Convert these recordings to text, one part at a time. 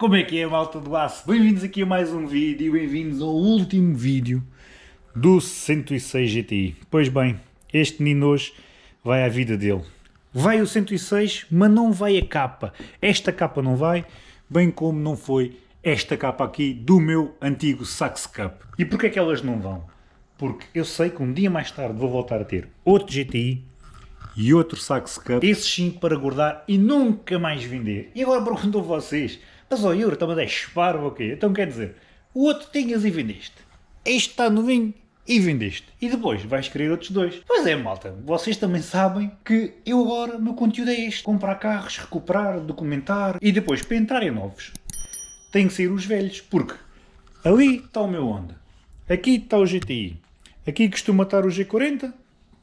Como é que é, malta do aço? Bem-vindos aqui a mais um vídeo bem-vindos ao último vídeo do 106 GTI. Pois bem, este menino hoje vai à vida dele. Vai o 106, mas não vai a capa. Esta capa não vai, bem como não foi esta capa aqui do meu antigo Sax Cup. E porquê é que elas não vão? Porque eu sei que um dia mais tarde vou voltar a ter outro GTI e outro Sax Cup, esses sim para guardar e nunca mais vender. E agora pergunto a vocês, mas ó Yuri, está-me a esparvo ou quê? Então quer dizer, o outro tinhas e vendeste. Este está novinho e vendeste. E depois vais querer outros dois. Pois é, malta, vocês também sabem que eu agora, meu conteúdo é este. Comprar carros, recuperar, documentar e depois para entrar em novos. Tem que sair os velhos, porque ali está o meu Honda. Aqui está o GTI. Aqui costuma estar o G40,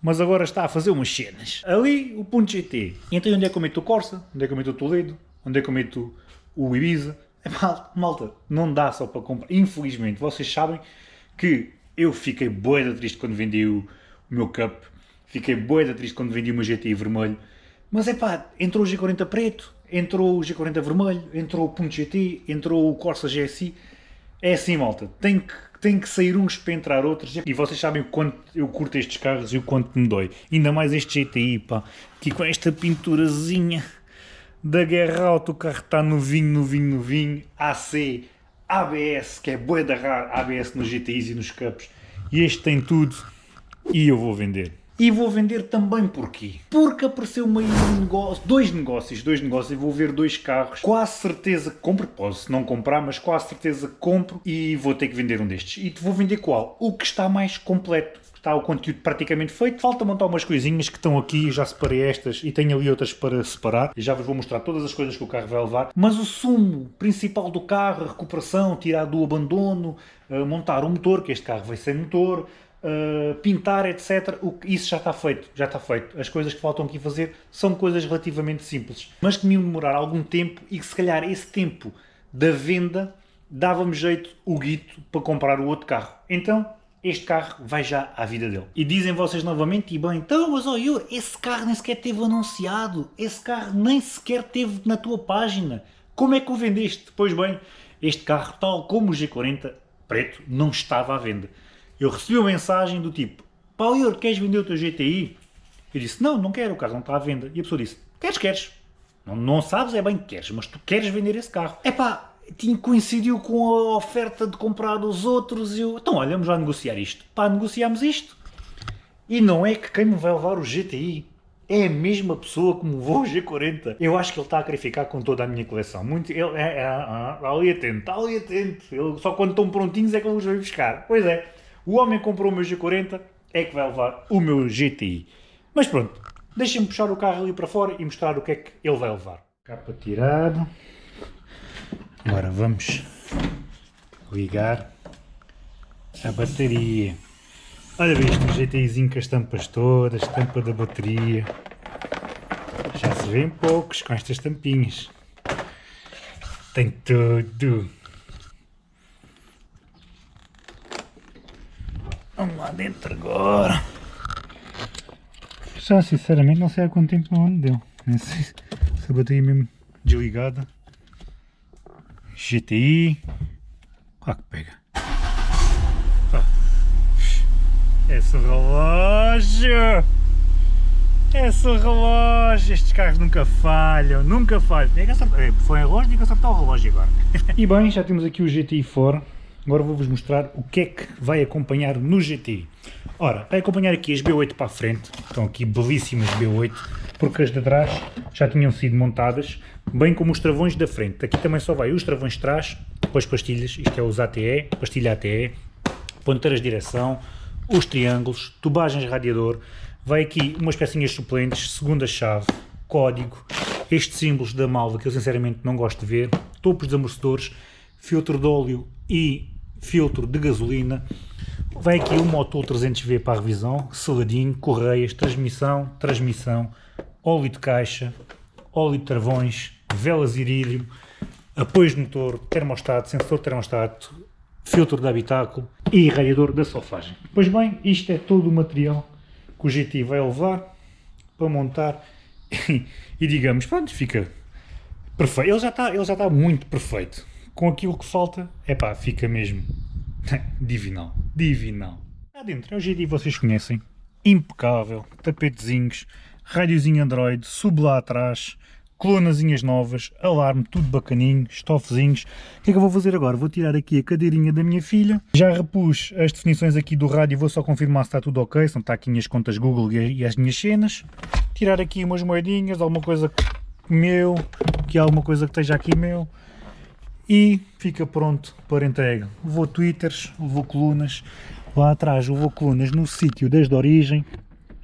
mas agora está a fazer umas cenas. Ali o ponto GT. Então onde é que eu meto o Corsa? Onde é que eu meto o Toledo? Onde é que eu meto o Ibiza? É malta, malta, não dá só para comprar. Infelizmente, vocês sabem que eu fiquei boeda triste quando vendi o, o meu Cup. Fiquei boeda triste quando vendi o meu GTI vermelho. Mas é pá, entrou o G40 preto, entrou o G40 vermelho, entrou o Punto GT, entrou o Corsa GSI. É assim, malta, tem que tem que sair uns para entrar outros. E vocês sabem o quanto eu curto estes carros e o quanto me dói. Ainda mais este GTI, pá, aqui com esta pinturazinha da Guerra Auto, o carro está novinho, novinho, novinho, AC, ABS, que é boa da rara, ABS nos GTIs e nos Cups, e este tem tudo. E eu vou vender. E vou vender também porquê? Porque apareceu-me aí um negócio, dois negócios, dois negócios, e vou ver dois carros, quase certeza que compro, posso não comprar, mas quase certeza que compro e vou ter que vender um destes. E vou vender qual? O que está mais completo. Está o conteúdo praticamente feito, falta montar umas coisinhas que estão aqui, já separei estas e tenho ali outras para separar. E já vos vou mostrar todas as coisas que o carro vai levar. Mas o sumo principal do carro, a recuperação, tirar do abandono, eh, montar o motor, que este carro vai sem motor, Uh, pintar, etc. O, isso já está feito, já está feito. As coisas que faltam aqui fazer são coisas relativamente simples, mas que me iam demorar algum tempo e que se calhar esse tempo da venda dava-me jeito o guito para comprar o outro carro. Então, este carro vai já à vida dele. E dizem vocês novamente, e bem, então, mas Yuri, esse carro nem sequer teve anunciado, esse carro nem sequer teve na tua página. Como é que o vendeste? Pois bem, este carro, tal como o G40 preto, não estava à venda eu recebi uma mensagem do tipo, Paulo, queres vender o teu GTI? Eu disse, não, não quero, o carro não está à venda. E a pessoa disse, queres, queres. Não, não sabes é bem que queres, mas tu queres vender esse carro. É pá, coincidiu com a oferta de comprar os outros e eu, então olha, vamos lá negociar isto. Pá, negociamos isto. E não é que quem me vai levar o GTI é a mesma pessoa que me levou o G40. Eu acho que ele está a querer ficar com toda a minha coleção. Muito, ele, é, é, é, ali atento, ali atento. Ele, só quando estão prontinhos é que ele os vai buscar. Pois é. O homem comprou o meu G40, é que vai levar o meu GTI. Mas pronto, deixem-me puxar o carro ali para fora e mostrar o que é que ele vai levar. Capa tirado. Agora vamos ligar a bateria. Olha isto, o GTIzinho com as tampas todas, tampa da bateria. Já se vêem poucos com estas tampinhas. Tem tudo. Vamos lá dentro agora. Já sinceramente não sei há quanto tempo não ando deu. Nem sei se a bateria mesmo desligada. GTI. Ah que pega. Ah. Esse relógio! Esse relógio! Estes carros nunca falham, nunca falham. É é, foi em relógio, tem que acertar o relógio agora. e bem, já temos aqui o GTI fora. Agora vou-vos mostrar o que é que vai acompanhar no GTI. Ora, vai acompanhar aqui as B8 para a frente, estão aqui belíssimas B8, porque as de trás já tinham sido montadas, bem como os travões da frente. Aqui também só vai os travões de trás, as pastilhas, isto é os ATE, pastilha ATE, ponteiras de direção, os triângulos, tubagens radiador, vai aqui umas pecinhas suplentes, segunda chave, código, estes símbolos da Malva que eu sinceramente não gosto de ver, topos de amortecedores, filtro de óleo e filtro de gasolina. Vem aqui o motor 300V para a revisão, seladinho, correias, transmissão, transmissão, óleo de caixa, óleo de travões, velas irídio, apoios de motor, termostato, sensor de termostato, filtro de habitáculo e radiador da solfagem. Pois bem, isto é todo o material que o GT vai levar para montar e digamos, pronto, fica Perfeito. Ele já está ele já está muito perfeito. Com aquilo que falta, é pá, fica mesmo divinal. Divinal. Lá dentro é o GTI vocês conhecem. Impecável. Tapetezinhos, rádiozinho Android, sub lá atrás, colunazinhas novas, alarme, tudo bacaninho, estofezinhos. O que é que eu vou fazer agora? Vou tirar aqui a cadeirinha da minha filha. Já repus as definições aqui do rádio, vou só confirmar se está tudo ok, não está aqui as contas Google e as minhas cenas. Tirar aqui umas moedinhas, alguma coisa meu, que alguma coisa que esteja aqui meu. E fica pronto para entrega. Vou twitters, vou colunas, lá atrás vou colunas no sítio desde a origem.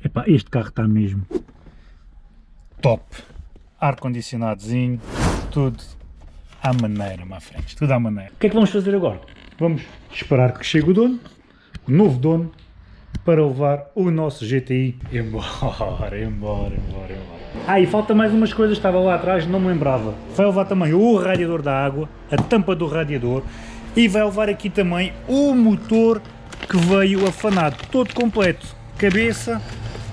Epá, este carro está mesmo top ar-condicionadozinho, tudo à maneira, má frente, tudo à maneira. O que é que vamos fazer agora? Vamos esperar que chegue o dono, o novo dono, para levar o nosso GTI embora, embora, embora, embora. Ah, e falta mais umas coisas, estava lá atrás, não me lembrava. Vai levar também o radiador da água, a tampa do radiador, e vai levar aqui também o motor que veio afanado, todo completo. Cabeça,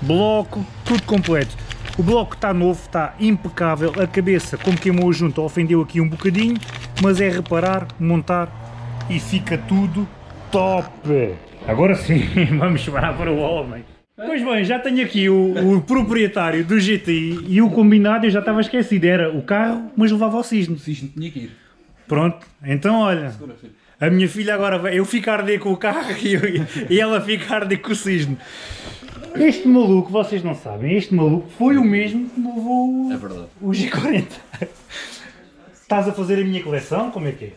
bloco, tudo completo. O bloco está novo, está impecável, a cabeça, como queimou junto, ofendeu aqui um bocadinho, mas é reparar, montar e fica tudo top! Agora sim, vamos chamar para o homem. Pois bem, já tenho aqui o, o, proprietário do GTI e o combinado eu já estava esquecido, era o carro, mas levava ao cisne. O cisne tinha que ir. Pronto, então olha, a minha filha agora, vai, eu ficar arder com o carro e, eu, e ela ficar arder com o cisne. Este maluco, vocês não sabem, este maluco foi o mesmo que me levou é o G40. Estás a fazer a minha coleção? Como é que é?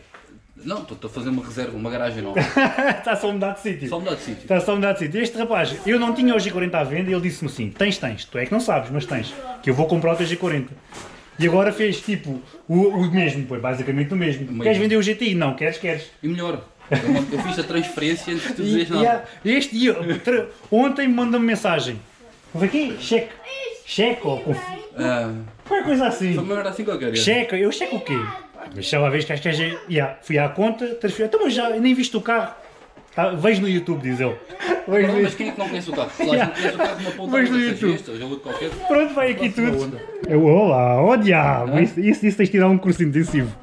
Não, estou a fazer uma reserva, uma garagem nova. Está só a mudar de sítio. Só mudar de sítio. Está só a mudar de sítio. Este rapaz, eu não tinha o G40 à venda e ele disse-me assim, tens, tens, tu é que não sabes, mas tens, que eu vou comprar o teu G40. E agora fez tipo o, o mesmo, foi basicamente o mesmo. Queres vender o GTI? Não, queres, queres. E melhor, eu, fiz a transferência antes de tu dizeres nada. Este dia, ontem mandou-me mensagem. Vem aqui, cheque. Cheque ou ah, Foi coisa assim. Foi uma assim qualquer. Cheque, eu checo o quê? Mas se ela vez que acho que é. Yeah, fui à conta, transferi. Então, mas já nem viste o carro. Ah, vejo no YouTube, diz ele. Vejo não, mas quem é que não conhece o carro? Se yeah. não conhece o carro, uma ponta Vejo no YouTube. qualquer. Pronto, vai aqui tudo. Eu, olá, ó oh, diabo, ah? isso, isso, isso tens de tirar um curso intensivo.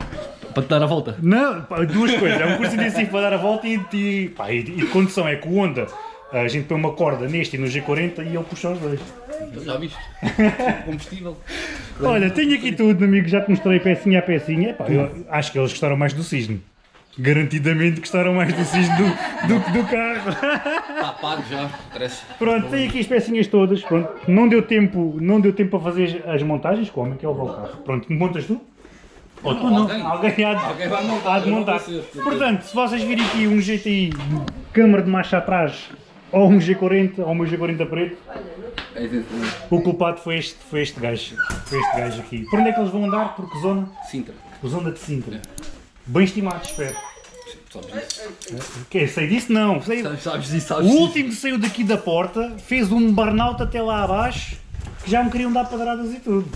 Para te dar a volta? Não, duas coisas. É um curso intensivo para dar a volta e, e, pá, e, e condição é que o Honda, a gente põe uma corda neste e no G40 e ele puxa os dois. Já viste? Combustível. Olha, tenho aqui tudo, amigo. Já te mostrei pecinha a pecinha. Epá, eu acho que eles gostaram mais do cisne. Garantidamente gostaram mais do cisne do, do, do carro. Está pago já, parece. Pronto, tenho aqui as pecinhas todas. Pronto. Não deu tempo, não deu tempo para fazer as montagens. Como é que é o carro? Pronto, montas tu? Ou tu não, alguém, alguém, há de, alguém vai montar. Há de montar. Portanto, se vocês virem aqui um GTI câmara de marcha atrás ou um G40 ou um G40 preto, o culpado foi este, foi este gajo. Foi este gajo aqui. Por onde é que eles vão andar? Porque zona? Sintra. Zona de Sintra. Bem estimado, espero. Disso? Quê? Sei disso? Não. Sei... Sabes, sabes disso, sabes o último que saiu daqui da porta fez um burnout até lá abaixo que já me queriam dar padradas e tudo.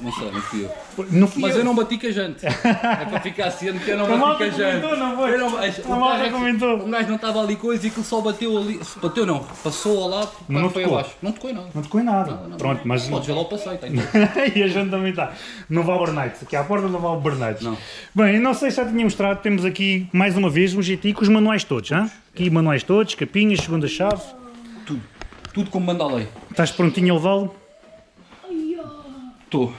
Não sei, não fui eu. Não fui Mas eu. eu não bati com a jante. é para ficar ciente que eu não bati com a jante. Comentou, não foi? Eu não, a malta comentou. O gajo não estava ali coisa e aquilo só bateu ali. Bateu não, passou ao lado, não foi tocou. abaixo. Não tocou em nada. Não tocou em nada. Não, não, Pronto, mas. Podes ver lá o passeio, tá e a jante também está. Não vale Bernardes. Aqui à porta não vale Bernardes. Não. Bem, não sei se já tinha mostrado, temos aqui mais uma vez um GT com os manuais todos, hein? Aqui manuais todos, capinhas, segunda chave. Tudo. Tudo como manda a lei. Estás prontinho a levá-lo? Estou.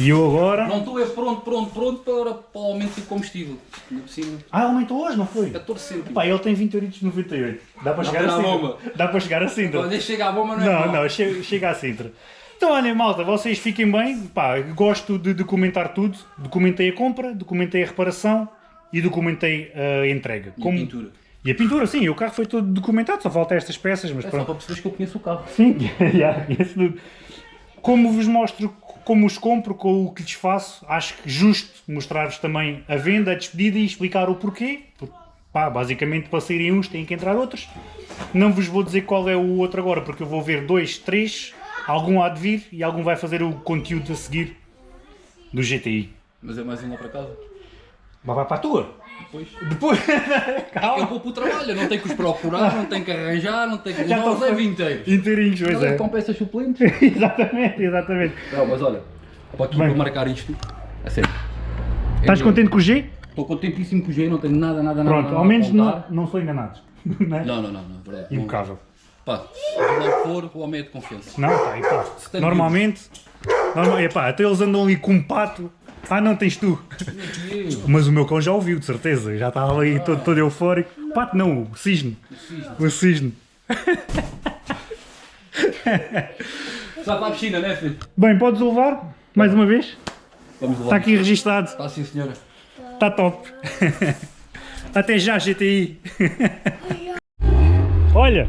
E eu agora? Não estou é pronto, pronto, pronto para, para o aumento do combustível. Ah, aumentou hoje, não foi? 14 cêntimos. Pá, ele tem 28,98. Dá para chegar a Sintra. Dá para chegar a Sintra. Quando chega à bomba não é Não, não, chega, chega a Sintra. Então olha malta, vocês fiquem bem, pá, gosto de documentar tudo, documentei a compra, documentei a reparação e documentei a entrega. E Como... a pintura. E a pintura, sim, o carro foi todo documentado, só falta estas peças, mas é pronto. só para perceberes que eu conheço o carro. Sim, já, conheço tudo. Como vos mostro como os compro, com o que lhes faço, acho que justo mostrar-vos também a venda, a despedida e explicar o porquê. Pá, basicamente para saírem uns têm que entrar outros. Não vos vou dizer qual é o outro agora, porque eu vou ver dois, três, algum há de vir e algum vai fazer o conteúdo a seguir do GTI. Mas é mais um lá para casa? Mas vai para a tua? Depois. Depois. Calma. Eu vou para o trabalho, não tenho que os procurar, não tenho que arranjar, não tenho que. Já não, leva inteiros. Inteirinhos, pois é. Com peças suplentes. exatamente, exatamente. Não, mas olha, para, aqui, para marcar isto, A sério. Estás Eu- contente com o G? Estou contentíssimo com o G, não tenho nada, nada, nada. Pronto, nada ao a menos não, não sou enganados. Não é? Não, não, não, não, é verdade. Não- Impecável. Pá, se não for, o homem é de confiança. Não, tá aí, pá. Normalmente, normal, epá, até eles andam ali com um pato. Ah, não, tens tu. Mas o meu cão já ouviu, de certeza. Já estava ali todo, todo eufórico. Pato não, o cisne. O cisne. Já para a piscina, né, filho? Bem, podes levar, mais uma vez. Vamos lá. Está aqui registado. Está sim, senhora. Está top. Até já, GTI. Olha,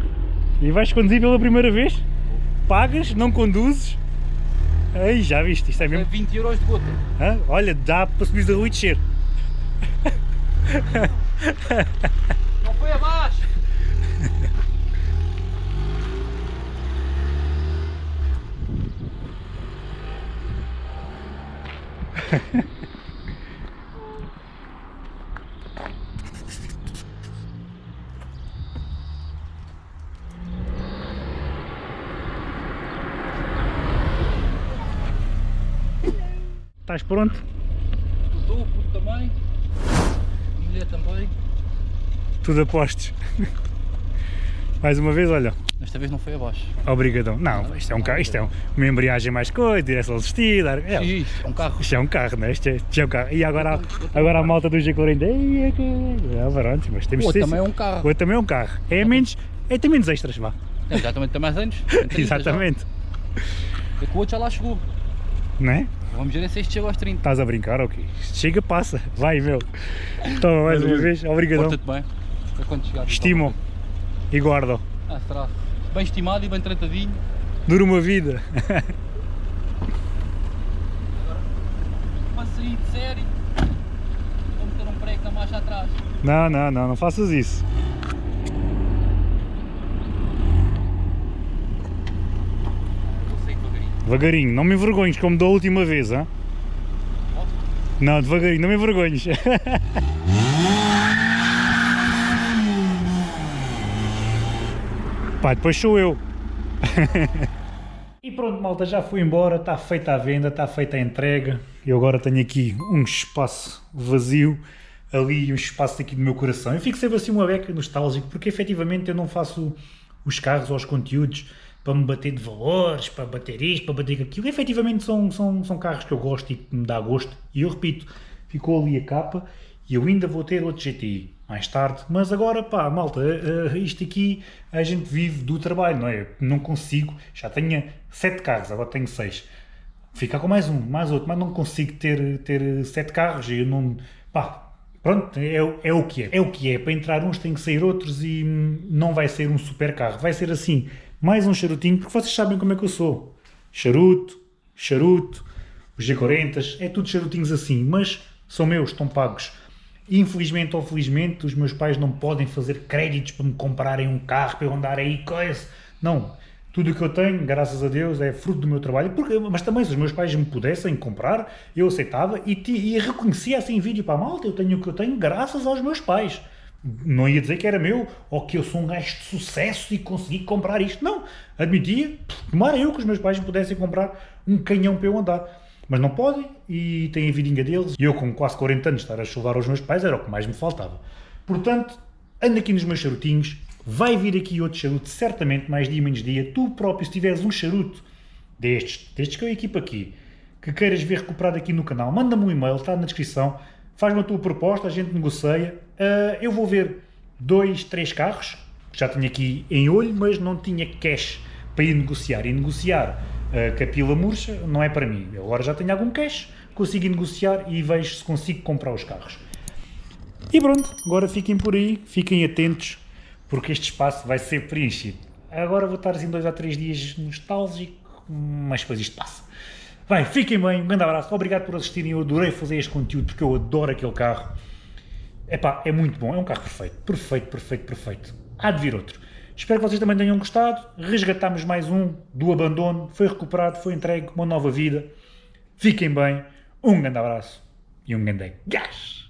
e vais conduzir pela primeira vez? Pagas, não conduzes? Aí, já viste, isto é É mesmo. 20 euros de gota. Hã? Olha, dá para subir a rua e descer. Não foi abaixo! Estás pronto? Estou, puto também. A mulher também. Tudo apostos. Mais uma vez, olha, Desta vez não foi abaixo. obrigadão. Não, isto é um carro, isto é um- uma embreagem mais coisa, direção assistida. É, Isto, é um carro. isto é um carro, não é? Isto é, isto é um carro. E agora, a- agora a malta do G40. Ei, é. É, pronto, mas temos O outro também é um carro. O outro também é um carro. É menos. É, tem menos extras, vá. É, também tem mais anos. tem 30 já. Exatamente. É que o outro já lá chegou. Não é? Vamos ver se este chega aos 30. Estás a brincar, ok? Isto Chega, passa. Vai, meu. Toma mais uma vez. Obrigadão. Porta-te bem. Para quando chegar. Estimo e guardo. Ah, será? Bem estimado e bem tratadinho. Dura uma vida. Um. Não, não, não, não faças isso. Vou sair devagarinho. Não me envergonhes como da última vez, hã? Não, devagarinho, não me envergonhes. Pá, depois sou eu. e pronto, malta, já fui embora, está feita a venda, está feita a entrega. Eu agora tenho aqui um espaço vazio, ali um espaço aqui do meu coração. Eu fico sempre assim uma beca nostálgico, porque efetivamente eu não faço os carros ou os conteúdos para me bater de valores, para bater isto, para bater aquilo. Efetivamente são, são, são carros que eu gosto e que me dá gosto. E eu repito, ficou ali a capa e eu ainda vou ter outro GTI mais tarde. Mas agora, pá, malta, eh, eh, isto aqui a gente vive do trabalho, não é? Não consigo, já tenho sete carros, agora tenho seis. Ficar com mais um, mais outro, mas não consigo ter, ter sete carros e eu não. Pá, pronto, é, é o que é. É o que é. Para entrar uns tem que sair outros e hum, não vai ser um super carro. Vai ser assim, mais um charutinho, porque vocês sabem como é que eu sou. Charuto, charuto, os G40, é tudo charutinhos assim, mas são meus, estão pagos. Infelizmente ou felizmente, os meus pais não podem fazer créditos para me comprarem um carro, para eu andar aí, coisa. Não. Tudo o que eu tenho, graças a Deus, é fruto do meu trabalho. Porque, mas também, se os meus pais me pudessem comprar, eu aceitava e, e reconhecia assim em vídeo para a malta. Eu tenho o que eu tenho graças aos meus pais. Não ia dizer que era meu, ou que eu sou um gajo de sucesso e consegui comprar isto. Não. Admitia, tomara eu que os meus pais me pudessem comprar um canhão para eu andar. Mas não podem e têm a vidinha deles. E eu, com quase 40 anos, estar a chuvar aos meus pais era o que mais me faltava. Portanto, ando aqui nos meus charutinhos. Vai vir aqui outro charuto, certamente, mais dia menos dia. Tu próprio, se tiveres um charuto destes, destes que eu equipo aqui, que queiras ver recuperado aqui no canal, manda-me um e-mail, está na descrição. Faz-me a tua proposta, a gente negocia. Ah, eu vou ver dois, três carros, já tenho aqui em olho, mas não tinha cash para ir negociar. E negociar ah, com a pila murcha não é para mim. Eu agora já tenho algum cash, consigo negociar e vejo se consigo comprar os carros. E pronto, agora fiquem por aí, fiquem atentos, porque este espaço vai ser preenchido. Agora vou estar assim dois a três dias nostálgico, mas depois isto passa. Bem, fiquem bem, um grande abraço, obrigado por assistirem, eu adorei fazer este conteúdo porque eu adoro aquele carro. Epá, é muito bom, é um carro perfeito, perfeito, perfeito, perfeito. Há de vir outro. Espero que vocês também tenham gostado, resgatámos mais um do abandono, foi recuperado, foi entregue, uma nova vida. Fiquem bem, um grande abraço e um grande gás!